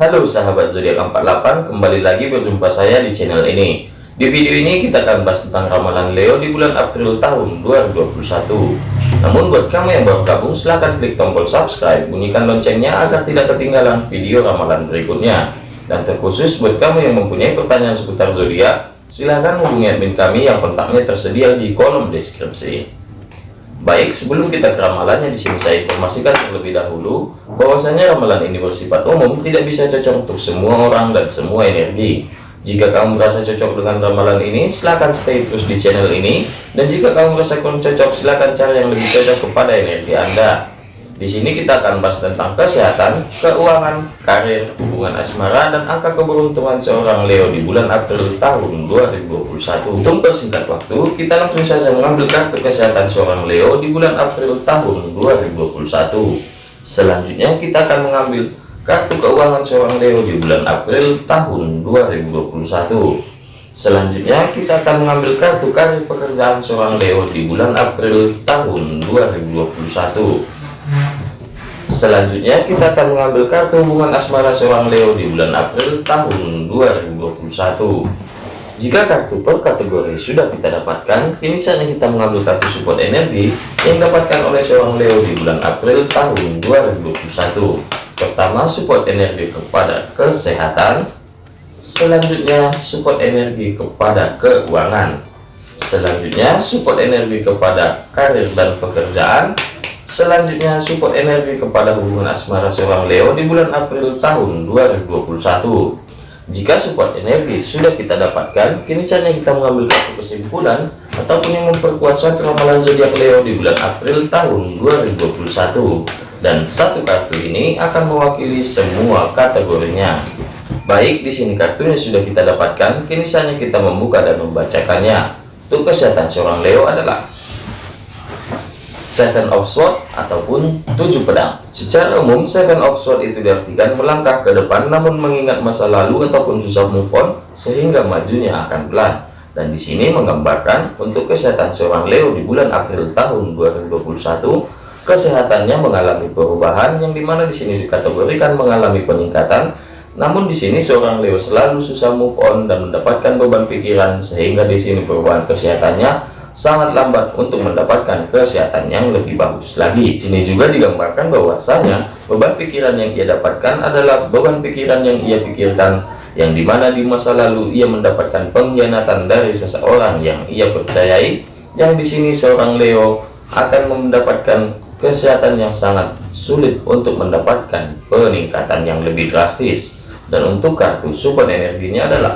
Halo sahabat zodiak 48, kembali lagi berjumpa saya di channel ini. Di video ini kita akan bahas tentang ramalan Leo di bulan April tahun 2021. Namun buat kamu yang baru gabung silahkan klik tombol subscribe, bunyikan loncengnya agar tidak ketinggalan video ramalan berikutnya. Dan terkhusus buat kamu yang mempunyai pertanyaan seputar zodiak, silahkan hubungi admin kami yang kontaknya tersedia di kolom deskripsi. Baik, sebelum kita ke ramalannya di sini saya informasikan terlebih dahulu bahwasanya ramalan ini bersifat umum, tidak bisa cocok untuk semua orang dan semua energi. Jika kamu merasa cocok dengan ramalan ini, silahkan stay terus di channel ini. Dan jika kamu merasa kurang cocok, silahkan cari yang lebih cocok kepada energi Anda. Di sini kita akan bahas tentang kesehatan, keuangan, karir, hubungan asmara, dan angka keberuntungan seorang Leo di bulan April tahun 2021. Untuk persingkat waktu, kita langsung saja mengambil kartu kesehatan seorang Leo di bulan April tahun 2021. Selanjutnya kita akan mengambil kartu keuangan seorang Leo di bulan April tahun 2021. Selanjutnya kita akan mengambil kartu karir pekerjaan seorang Leo di bulan April tahun 2021. Selanjutnya kita akan mengambil kartu hubungan asmara seorang Leo di bulan April tahun 2021. Jika kartu per kategori sudah kita dapatkan, kini saatnya kita mengambil kartu support energi yang dapatkan oleh seorang Leo di bulan April tahun 2021. Pertama, support energi kepada kesehatan. Selanjutnya, support energi kepada keuangan. Selanjutnya, support energi kepada karir dan pekerjaan Selanjutnya support energi kepada hubungan asmara seorang Leo di bulan April tahun 2021. Jika support energi sudah kita dapatkan, kini saatnya kita mengambil kartu kesimpulan ataupun yang memperkuat suatu ramalan zodiak Leo di bulan April tahun 2021. Dan satu kartu ini akan mewakili semua kategorinya. Baik, di sini kartunya sudah kita dapatkan, kini saatnya kita membuka dan membacakannya. Untuk kesehatan seorang Leo adalah Seven of Swords ataupun tujuh pedang. Secara umum, Seven of Swords itu diartikan melangkah ke depan namun mengingat masa lalu ataupun susah move on sehingga majunya akan pelan. Dan di sini menggambarkan untuk kesehatan seorang Leo di bulan April tahun 2021, kesehatannya mengalami perubahan yang di mana di sini dikategorikan mengalami peningkatan. Namun di sini seorang Leo selalu susah move on dan mendapatkan beban pikiran sehingga di sini perubahan kesehatannya sangat lambat untuk mendapatkan kesehatan yang lebih bagus lagi. Sini juga digambarkan bahwasanya beban pikiran yang ia dapatkan adalah beban pikiran yang ia pikirkan yang di mana di masa lalu ia mendapatkan pengkhianatan dari seseorang yang ia percayai yang di sini seorang Leo akan mendapatkan kesehatan yang sangat sulit untuk mendapatkan peningkatan yang lebih drastis dan untuk kartu support energinya adalah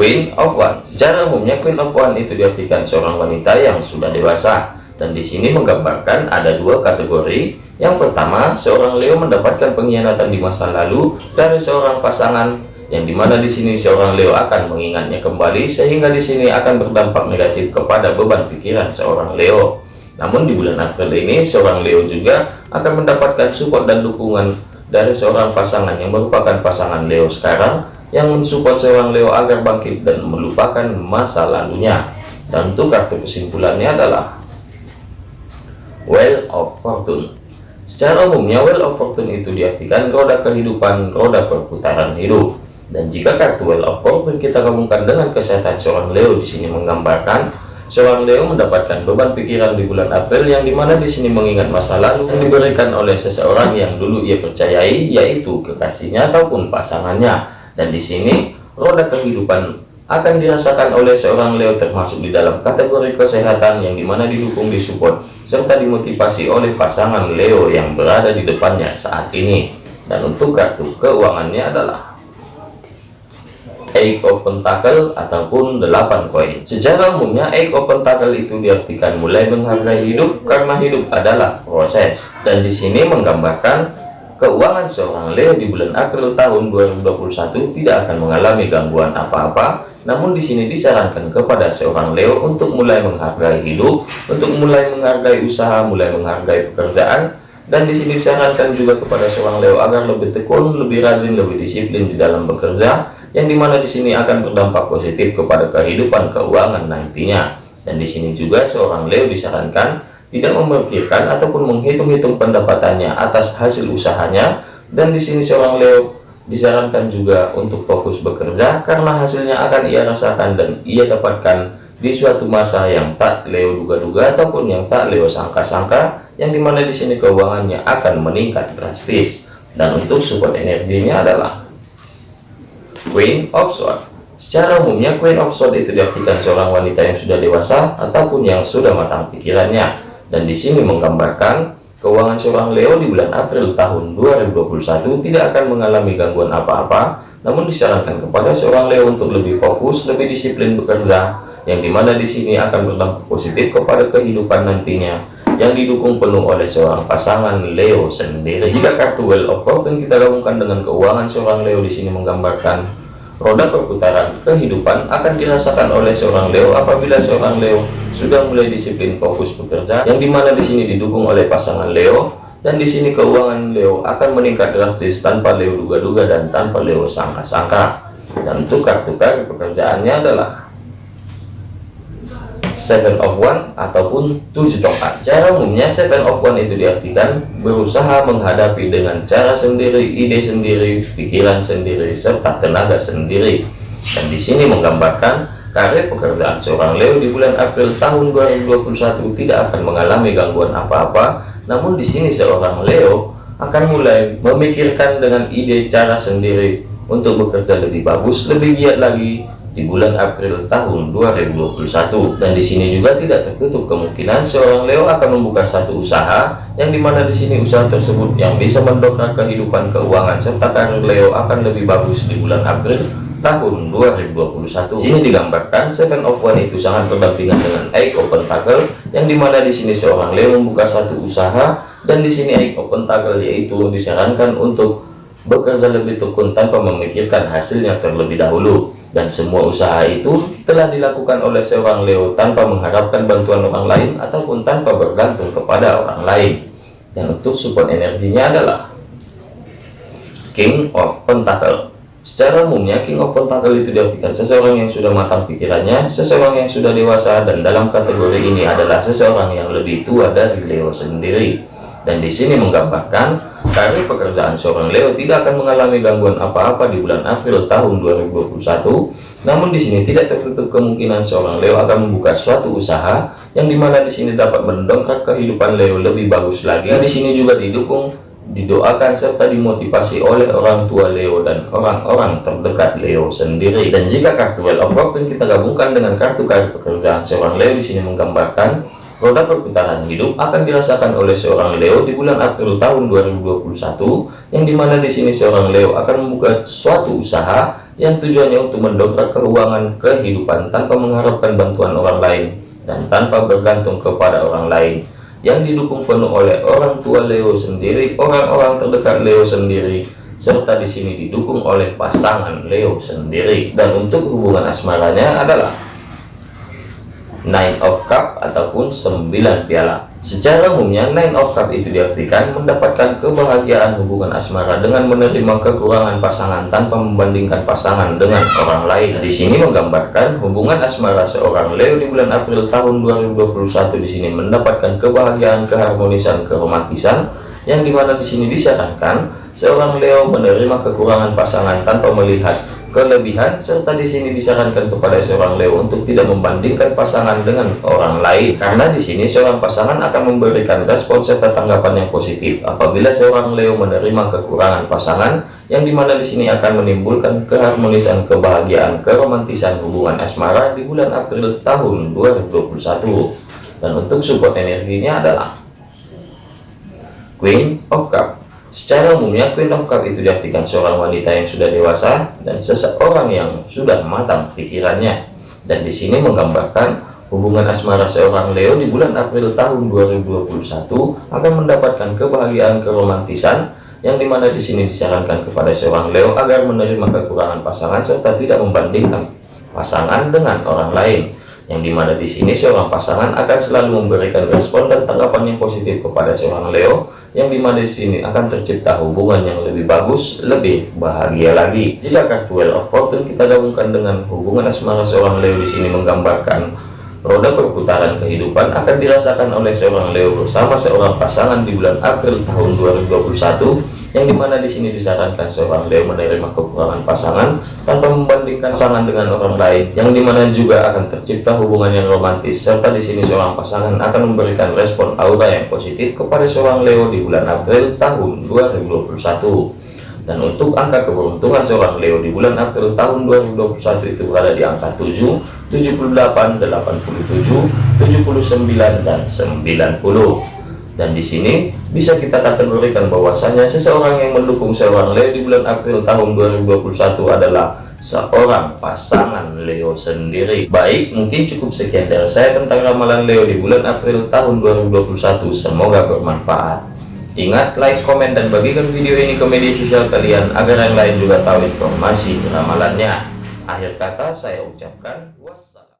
Queen of One. Secara umumnya Queen of One itu diartikan seorang wanita yang sudah dewasa. Dan di sini menggambarkan ada dua kategori. Yang pertama, seorang Leo mendapatkan pengkhianatan di masa lalu dari seorang pasangan yang di mana di sini seorang Leo akan mengingatnya kembali sehingga di sini akan berdampak negatif kepada beban pikiran seorang Leo. Namun di bulan April ini seorang Leo juga akan mendapatkan support dan dukungan dari seorang pasangan yang merupakan pasangan Leo sekarang yang mensupport seorang Leo agar bangkit dan melupakan masa lalunya. Dan untuk kartu kesimpulannya adalah Well of Fortune. Secara umumnya Well of Fortune itu diartikan roda kehidupan, roda perputaran hidup. Dan jika kartu Well of Fortune kita gabungkan dengan kesehatan seorang Leo di sini menggambarkan seorang Leo mendapatkan beban pikiran di bulan April yang di mana di sini mengingat masa lalu yang diberikan oleh seseorang yang dulu ia percayai yaitu kekasihnya ataupun pasangannya dan di sini roda kehidupan akan dirasakan oleh seorang Leo termasuk di dalam kategori kesehatan yang di mana didukung disupport serta dimotivasi oleh pasangan Leo yang berada di depannya saat ini dan untuk kartu keuangannya adalah Eight of Pentacle ataupun 8 koin. Secara umumnya Eight of Pentacle itu diartikan mulai menghargai hidup karena hidup adalah proses. Dan di sini menggambarkan keuangan seorang Leo di bulan April tahun 2021 tidak akan mengalami gangguan apa-apa namun di sini disarankan kepada seorang Leo untuk mulai menghargai hidup untuk mulai menghargai usaha mulai menghargai pekerjaan dan di sini disarankan juga kepada seorang Leo agar lebih tekun lebih rajin lebih disiplin di dalam bekerja yang di mana di sini akan berdampak positif kepada kehidupan keuangan nantinya. Dan di sini juga seorang Leo disarankan tidak memikirkan ataupun menghitung-hitung pendapatannya atas hasil usahanya. Dan di sini seorang Leo disarankan juga untuk fokus bekerja karena hasilnya akan ia rasakan dan ia dapatkan di suatu masa yang tak Leo duga-duga ataupun yang tak Leo sangka-sangka yang di mana di sini keuangannya akan meningkat drastis. Dan untuk support energinya adalah Queen of Swords. Secara umumnya Queen of Swords itu diartikan seorang wanita yang sudah dewasa ataupun yang sudah matang pikirannya dan di sini menggambarkan Keuangan seorang Leo di bulan April tahun 2021 tidak akan mengalami gangguan apa-apa, namun disarankan kepada seorang Leo untuk lebih fokus, lebih disiplin bekerja, yang di mana di sini akan berdampak positif kepada kehidupan nantinya, yang didukung penuh oleh seorang pasangan Leo sendiri. Jika kartu Well of Fortune kita gabungkan dengan keuangan seorang Leo di sini menggambarkan roda perputaran kehidupan akan dirasakan oleh seorang Leo apabila seorang Leo sudah mulai disiplin fokus bekerja yang di mana di sini didukung oleh pasangan Leo dan di sini keuangan Leo akan meningkat drastis tanpa Leo duga-duga dan tanpa Leo sangka-sangka. Dan kartu pekerjaannya adalah seven of one ataupun tujuh tongkat. Cara umumnya seven of one itu diartikan berusaha menghadapi dengan cara sendiri ide sendiri pikiran sendiri serta tenaga sendiri. Dan di sini menggambarkan karir pekerjaan seorang Leo di bulan April tahun 2021 tidak akan mengalami gangguan apa-apa. Namun di sini seorang Leo akan mulai memikirkan dengan ide cara sendiri untuk bekerja lebih bagus lebih giat lagi di bulan April tahun 2021 dan di sini juga tidak tertutup kemungkinan seorang Leo akan membuka satu usaha yang di mana di sini usaha tersebut yang bisa mendongkrak kehidupan keuangan serta karir Leo akan lebih bagus di bulan April tahun 2021 ini digambarkan Seven of One itu sangat berdampingan dengan Eight of Pentacle yang di mana di sini seorang Leo membuka satu usaha dan di sini Eight of Pentacle yaitu disarankan untuk bekerja lebih tekun tanpa memikirkan hasilnya terlebih dahulu. Dan semua usaha itu telah dilakukan oleh seorang Leo tanpa mengharapkan bantuan orang lain ataupun tanpa bergantung kepada orang lain. Dan untuk support energinya adalah King of Pentacle. Secara umumnya King of Pentacle itu diartikan seseorang yang sudah matang pikirannya seseorang yang sudah dewasa dan dalam kategori ini adalah seseorang yang lebih tua dari Leo sendiri. Dan di sini menggambarkan karir pekerjaan seorang Leo tidak akan mengalami gangguan apa-apa di bulan April tahun 2021 namun di sini tidak tertutup kemungkinan seorang Leo akan membuka suatu usaha yang di mana di sini dapat mendongkrak kehidupan Leo lebih bagus lagi. Di sini juga didukung didoakan serta dimotivasi oleh orang tua Leo dan orang-orang terdekat Leo sendiri. Dan jika kartu Well of Fortune kita gabungkan dengan kartu karir pekerjaan seorang Leo di sini menggambarkan Roda perputaran hidup akan dirasakan oleh seorang Leo di bulan April tahun 2021, yang di mana di sini seorang Leo akan membuka suatu usaha yang tujuannya untuk mendongkrak keuangan kehidupan tanpa mengharapkan bantuan orang lain dan tanpa bergantung kepada orang lain yang didukung penuh oleh orang tua Leo sendiri, orang-orang terdekat Leo sendiri, serta di sini didukung oleh pasangan Leo sendiri. Dan untuk hubungan asmaranya adalah Nine of Cup ataupun 9 piala. Secara umumnya Nine of Cup itu diartikan mendapatkan kebahagiaan hubungan asmara dengan menerima kekurangan pasangan tanpa membandingkan pasangan dengan orang lain. Di sini menggambarkan hubungan asmara seorang Leo di bulan April tahun 2021 di sini mendapatkan kebahagiaan, keharmonisan, keromantisan yang di mana di sini disarankan seorang Leo menerima kekurangan pasangan tanpa melihat kelebihan serta di sini disarankan kepada seorang Leo untuk tidak membandingkan pasangan dengan orang lain. Karena di sini seorang pasangan akan memberikan respon serta tanggapan yang positif apabila seorang Leo menerima kekurangan pasangan yang di mana di sini akan menimbulkan keharmonisan kebahagiaan keromantisan hubungan asmara di bulan April tahun 2021 dan untuk support energinya adalah Queen of Cup Secara umumnya Queen of Cup itu diartikan seorang wanita yang sudah dewasa dan seseorang yang sudah matang pikirannya. Dan di sini menggambarkan hubungan asmara seorang Leo di bulan April tahun 2021 akan mendapatkan kebahagiaan keromantisan yang di mana di sini disarankan kepada seorang Leo agar menerima kekurangan pasangan serta tidak membandingkan pasangan dengan orang lain yang di mana di sini seorang pasangan akan selalu memberikan respon dan tanggapan yang positif kepada seorang Leo yang di mana di sini akan tercipta hubungan yang lebih bagus lebih bahagia lagi. Jika kartu Well of Fortune kita gabungkan dengan hubungan asmara seorang Leo di sini menggambarkan roda perputaran kehidupan akan dirasakan oleh seorang Leo bersama seorang pasangan di bulan April tahun 2021 yang di mana di sini disarankan seorang Leo menerima kekurangan pasangan tanpa membandingkan pasangan dengan orang lain yang di mana juga akan tercipta hubungan yang romantis serta di sini seorang pasangan akan memberikan respon aura yang positif kepada seorang Leo di bulan April tahun 2021 dan untuk angka keberuntungan seorang Leo di bulan April tahun 2021 itu berada di angka 7, 78, 87, 79 dan 90 dan di sini bisa kita kategorikan bahwasanya seseorang yang mendukung seorang Leo di bulan April tahun 2021 adalah seorang pasangan Leo sendiri. Baik mungkin cukup sekian dari saya tentang ramalan Leo di bulan April tahun 2021 semoga bermanfaat Ingat, like, komen, dan bagikan video ini ke media sosial kalian agar yang lain juga tahu informasi ramalannya. Akhir kata saya ucapkan was